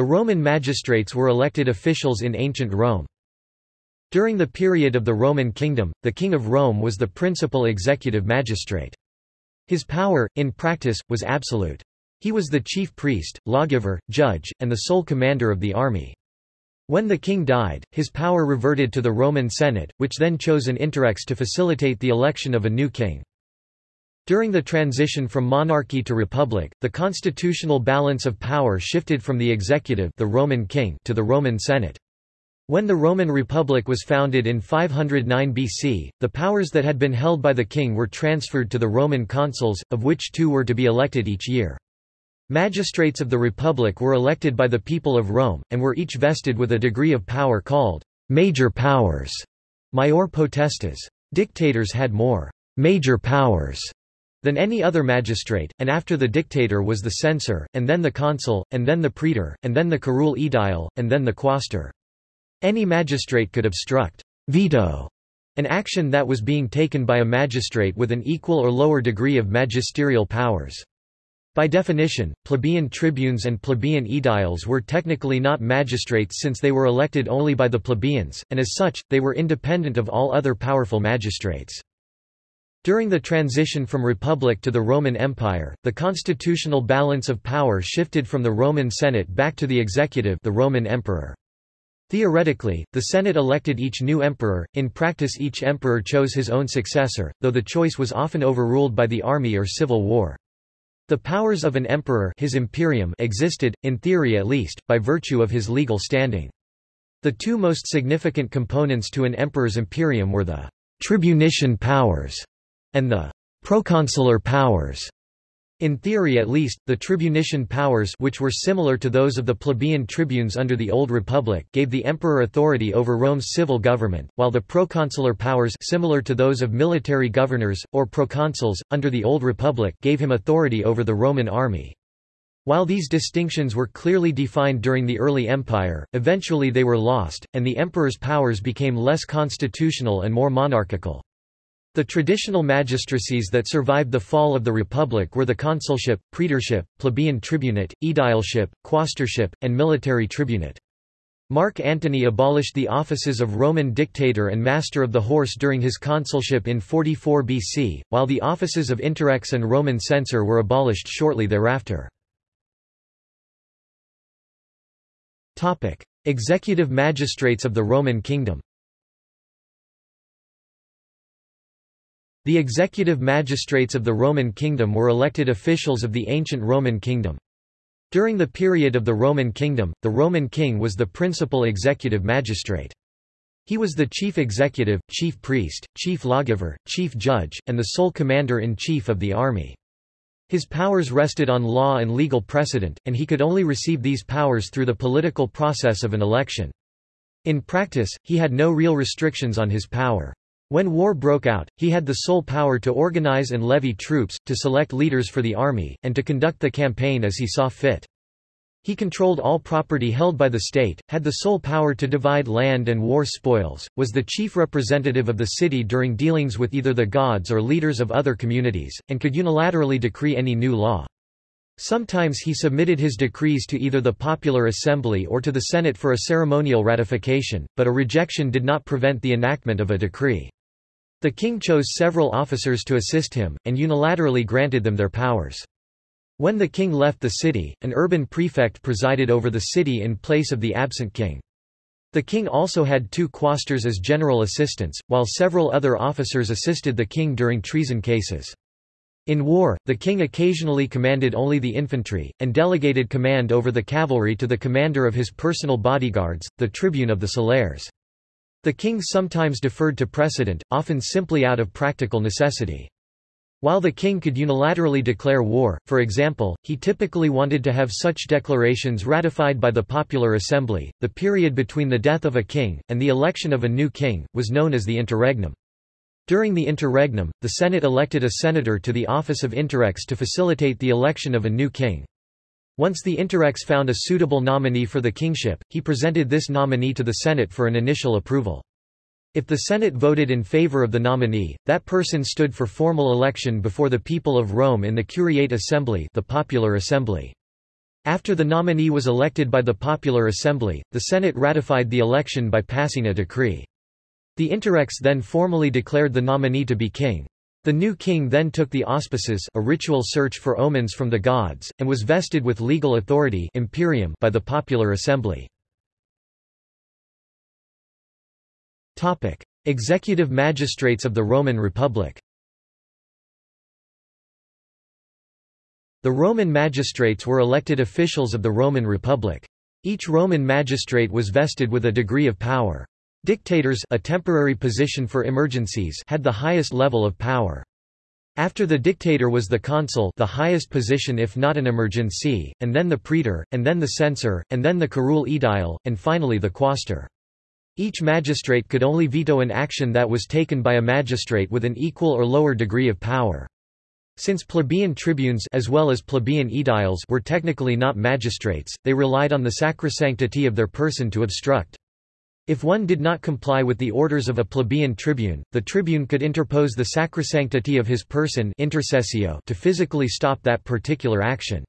The Roman magistrates were elected officials in ancient Rome. During the period of the Roman kingdom, the King of Rome was the principal executive magistrate. His power, in practice, was absolute. He was the chief priest, lawgiver, judge, and the sole commander of the army. When the king died, his power reverted to the Roman Senate, which then chose an interrex to facilitate the election of a new king. During the transition from monarchy to republic, the constitutional balance of power shifted from the executive the Roman king to the Roman Senate. When the Roman Republic was founded in 509 BC, the powers that had been held by the king were transferred to the Roman consuls, of which two were to be elected each year. Magistrates of the Republic were elected by the people of Rome, and were each vested with a degree of power called major powers, maior potestas. Dictators had more major powers than any other magistrate, and after the dictator was the censor, and then the consul, and then the praetor, and then the curule aedile, and then the quaestor. Any magistrate could obstruct veto an action that was being taken by a magistrate with an equal or lower degree of magisterial powers. By definition, plebeian tribunes and plebeian aediles were technically not magistrates since they were elected only by the plebeians, and as such, they were independent of all other powerful magistrates. During the transition from Republic to the Roman Empire, the constitutional balance of power shifted from the Roman Senate back to the executive the Roman Emperor. Theoretically, the Senate elected each new emperor, in practice each emperor chose his own successor, though the choice was often overruled by the army or civil war. The powers of an emperor his imperium existed, in theory at least, by virtue of his legal standing. The two most significant components to an emperor's imperium were the tribunician powers and the proconsular powers. In theory at least, the tribunician powers which were similar to those of the plebeian tribunes under the Old Republic gave the emperor authority over Rome's civil government, while the proconsular powers similar to those of military governors, or proconsuls, under the Old Republic gave him authority over the Roman army. While these distinctions were clearly defined during the early empire, eventually they were lost, and the emperor's powers became less constitutional and more monarchical. The traditional magistracies that survived the fall of the Republic were the consulship, praetorship, plebeian tribunate, aedileship, quaestorship, and military tribunate. Mark Antony abolished the offices of Roman dictator and master of the horse during his consulship in 44 BC, while the offices of interrex and Roman censor were abolished shortly thereafter. Executive magistrates of the Roman kingdom The executive magistrates of the Roman kingdom were elected officials of the ancient Roman kingdom. During the period of the Roman kingdom, the Roman king was the principal executive magistrate. He was the chief executive, chief priest, chief lawgiver, chief judge, and the sole commander-in-chief of the army. His powers rested on law and legal precedent, and he could only receive these powers through the political process of an election. In practice, he had no real restrictions on his power. When war broke out, he had the sole power to organize and levy troops, to select leaders for the army, and to conduct the campaign as he saw fit. He controlled all property held by the state, had the sole power to divide land and war spoils, was the chief representative of the city during dealings with either the gods or leaders of other communities, and could unilaterally decree any new law. Sometimes he submitted his decrees to either the popular assembly or to the Senate for a ceremonial ratification, but a rejection did not prevent the enactment of a decree. The king chose several officers to assist him, and unilaterally granted them their powers. When the king left the city, an urban prefect presided over the city in place of the absent king. The king also had two quaestors as general assistants, while several other officers assisted the king during treason cases. In war, the king occasionally commanded only the infantry, and delegated command over the cavalry to the commander of his personal bodyguards, the tribune of the Celeres. The king sometimes deferred to precedent, often simply out of practical necessity. While the king could unilaterally declare war, for example, he typically wanted to have such declarations ratified by the popular assembly. The period between the death of a king, and the election of a new king, was known as the interregnum. During the interregnum, the Senate elected a senator to the office of interrex to facilitate the election of a new king. Once the interrex found a suitable nominee for the kingship, he presented this nominee to the Senate for an initial approval. If the Senate voted in favor of the nominee, that person stood for formal election before the people of Rome in the Curiate Assembly the popular assembly. After the nominee was elected by the Popular Assembly, the Senate ratified the election by passing a decree. The Interrex then formally declared the nominee to be king. The new king then took the auspices a ritual search for omens from the gods, and was vested with legal authority imperium by the Popular Assembly. Executive magistrates of the Roman Republic The Roman magistrates were elected officials of the Roman Republic. Each Roman magistrate was vested with a degree of power. Dictators a temporary position for emergencies had the highest level of power. After the dictator was the consul the highest position if not an emergency, and then the praetor, and then the censor, and then the curule aedile, and finally the quaestor. Each magistrate could only veto an action that was taken by a magistrate with an equal or lower degree of power. Since plebeian tribunes as well as plebeian aediles were technically not magistrates, they relied on the sacrosanctity of their person to obstruct. If one did not comply with the orders of a plebeian tribune, the tribune could interpose the sacrosanctity of his person intercessio to physically stop that particular action.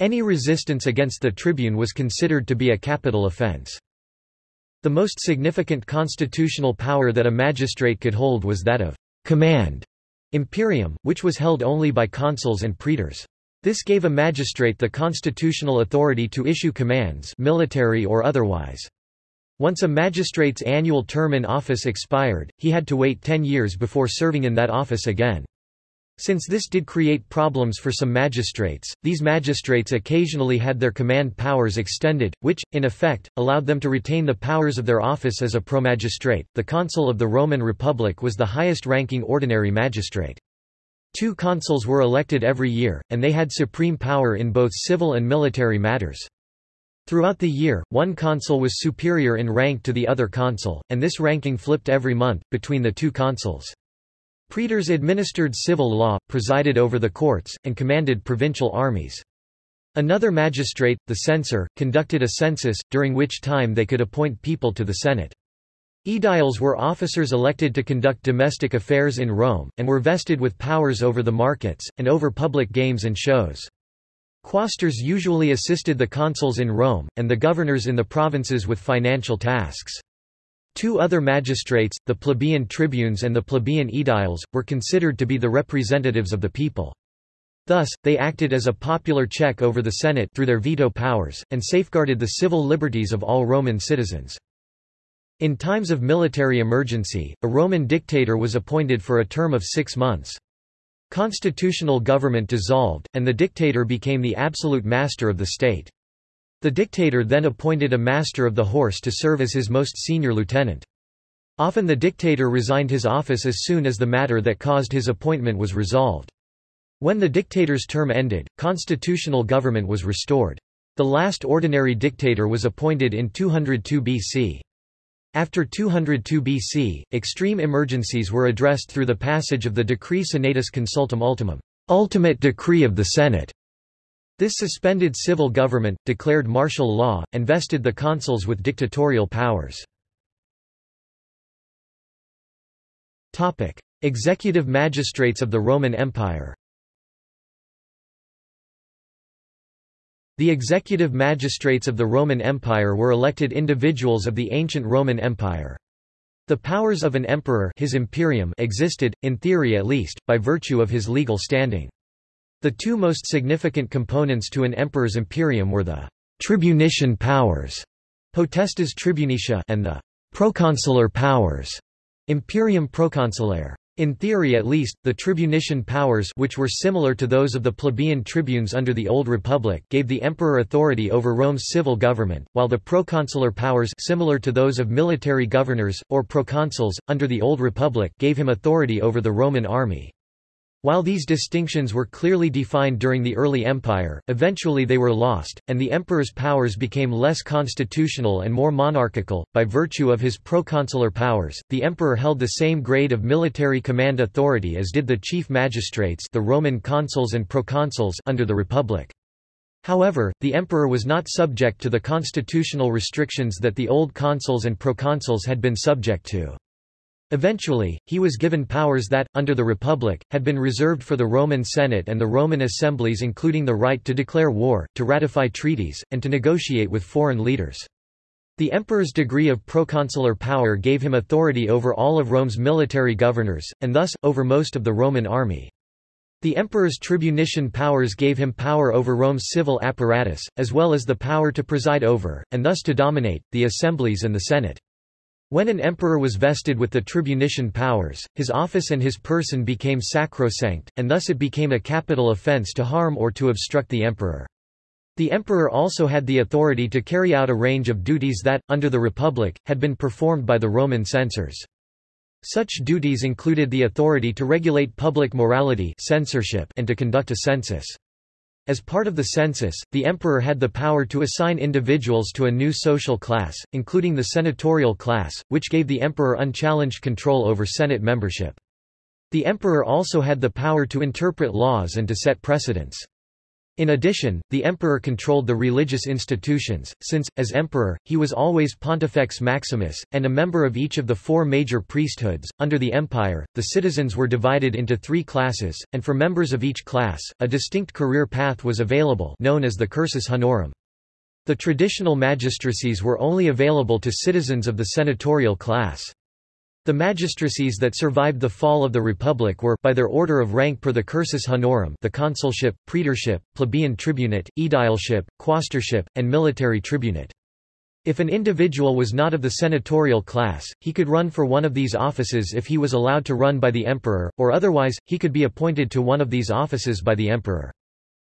Any resistance against the tribune was considered to be a capital offense. The most significant constitutional power that a magistrate could hold was that of command imperium, which was held only by consuls and praetors. This gave a magistrate the constitutional authority to issue commands military or otherwise. Once a magistrate's annual term in office expired, he had to wait ten years before serving in that office again. Since this did create problems for some magistrates, these magistrates occasionally had their command powers extended, which, in effect, allowed them to retain the powers of their office as a promagistrate. The consul of the Roman Republic was the highest ranking ordinary magistrate. Two consuls were elected every year, and they had supreme power in both civil and military matters. Throughout the year, one consul was superior in rank to the other consul, and this ranking flipped every month, between the two consuls. Praetors administered civil law, presided over the courts, and commanded provincial armies. Another magistrate, the censor, conducted a census, during which time they could appoint people to the Senate. Aediles were officers elected to conduct domestic affairs in Rome, and were vested with powers over the markets, and over public games and shows. Quaestors usually assisted the consuls in Rome, and the governors in the provinces with financial tasks. Two other magistrates, the plebeian tribunes and the plebeian aediles, were considered to be the representatives of the people. Thus, they acted as a popular check over the Senate through their veto powers, and safeguarded the civil liberties of all Roman citizens. In times of military emergency, a Roman dictator was appointed for a term of six months. Constitutional government dissolved, and the dictator became the absolute master of the state. The dictator then appointed a master of the horse to serve as his most senior lieutenant. Often the dictator resigned his office as soon as the matter that caused his appointment was resolved. When the dictator's term ended, constitutional government was restored. The last ordinary dictator was appointed in 202 BC. After 202 BC, extreme emergencies were addressed through the passage of the Decree Senatus Consultum Ultimum, ultimate decree of the Senate, this suspended civil government, declared martial law, and vested the consuls with dictatorial powers. Executive magistrates of the Roman Empire The executive magistrates of the Roman Empire were elected individuals of the ancient Roman Empire. The powers of an emperor his imperium existed, in theory at least, by virtue of his legal standing. The two most significant components to an emperor's imperium were the tribunician powers potestas tribunicia and the proconsular powers imperium proconsulare. In theory at least, the tribunician powers which were similar to those of the plebeian tribunes under the Old Republic gave the emperor authority over Rome's civil government, while the proconsular powers similar to those of military governors, or proconsuls, under the Old Republic gave him authority over the Roman army. While these distinctions were clearly defined during the early empire, eventually they were lost, and the emperor's powers became less constitutional and more monarchical. By virtue of his proconsular powers, the emperor held the same grade of military command authority as did the chief magistrates, the Roman consuls and proconsuls under the Republic. However, the emperor was not subject to the constitutional restrictions that the old consuls and proconsuls had been subject to. Eventually, he was given powers that, under the Republic, had been reserved for the Roman Senate and the Roman assemblies including the right to declare war, to ratify treaties, and to negotiate with foreign leaders. The emperor's degree of proconsular power gave him authority over all of Rome's military governors, and thus, over most of the Roman army. The emperor's tribunician powers gave him power over Rome's civil apparatus, as well as the power to preside over, and thus to dominate, the assemblies and the Senate. When an emperor was vested with the tribunician powers, his office and his person became sacrosanct, and thus it became a capital offense to harm or to obstruct the emperor. The emperor also had the authority to carry out a range of duties that, under the Republic, had been performed by the Roman censors. Such duties included the authority to regulate public morality censorship and to conduct a census. As part of the census, the emperor had the power to assign individuals to a new social class, including the senatorial class, which gave the emperor unchallenged control over Senate membership. The emperor also had the power to interpret laws and to set precedents. In addition, the emperor controlled the religious institutions, since, as emperor, he was always Pontifex Maximus, and a member of each of the four major priesthoods. Under the empire, the citizens were divided into three classes, and for members of each class, a distinct career path was available known as the cursus honorum. The traditional magistracies were only available to citizens of the senatorial class. The magistracies that survived the fall of the Republic were by their order of rank per the cursus honorum the consulship, praetorship, plebeian tribunate, aedileship, quaestorship, and military tribunate. If an individual was not of the senatorial class, he could run for one of these offices if he was allowed to run by the emperor, or otherwise, he could be appointed to one of these offices by the emperor.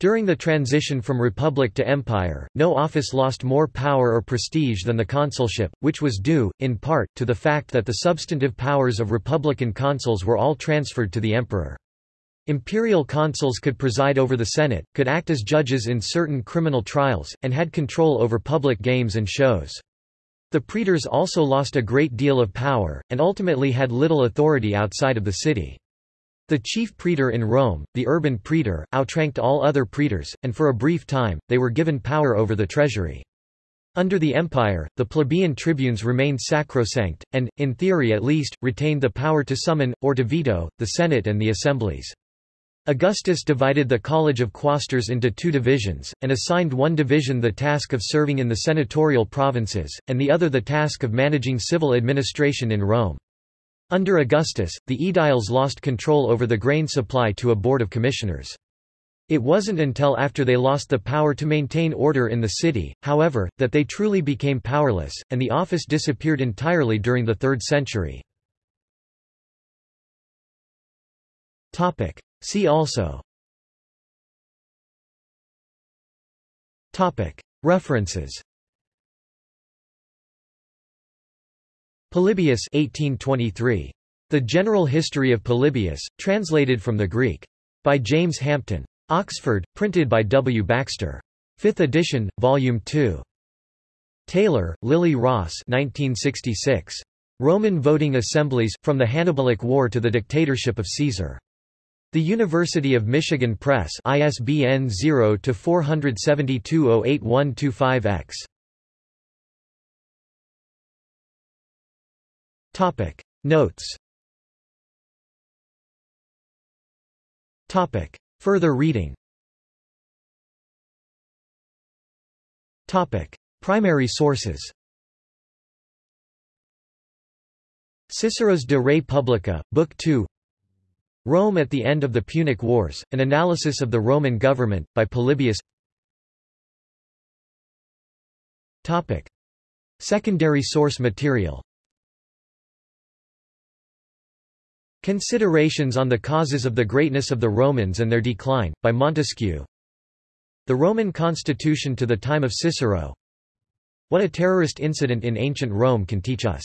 During the transition from republic to empire, no office lost more power or prestige than the consulship, which was due, in part, to the fact that the substantive powers of republican consuls were all transferred to the emperor. Imperial consuls could preside over the Senate, could act as judges in certain criminal trials, and had control over public games and shows. The praetors also lost a great deal of power, and ultimately had little authority outside of the city. The chief praetor in Rome, the urban praetor, outranked all other praetors, and for a brief time, they were given power over the treasury. Under the empire, the plebeian tribunes remained sacrosanct, and, in theory at least, retained the power to summon, or to veto, the Senate and the assemblies. Augustus divided the College of Quaestors into two divisions, and assigned one division the task of serving in the senatorial provinces, and the other the task of managing civil administration in Rome. Under Augustus, the aediles lost control over the grain supply to a board of commissioners. It wasn't until after they lost the power to maintain order in the city, however, that they truly became powerless, and the office disappeared entirely during the 3rd century. See also References Polybius 1823. The General History of Polybius, translated from the Greek. By James Hampton. Oxford, printed by W. Baxter. 5th edition, Volume 2. Taylor, Lily Ross 1966. Roman Voting Assemblies, From the Hannibalic War to the Dictatorship of Caesar. The University of Michigan Press ISBN 0-472-08125-X. Topic. Notes. Topic. Further reading. Topic. Primary sources. Cicero's De Re Publica, Book 2 Rome at the End of the Punic Wars, An Analysis of the Roman Government, by Polybius. Topic. Secondary source material Considerations on the Causes of the Greatness of the Romans and Their Decline, by Montesquieu. The Roman Constitution to the Time of Cicero. What a terrorist incident in ancient Rome can teach us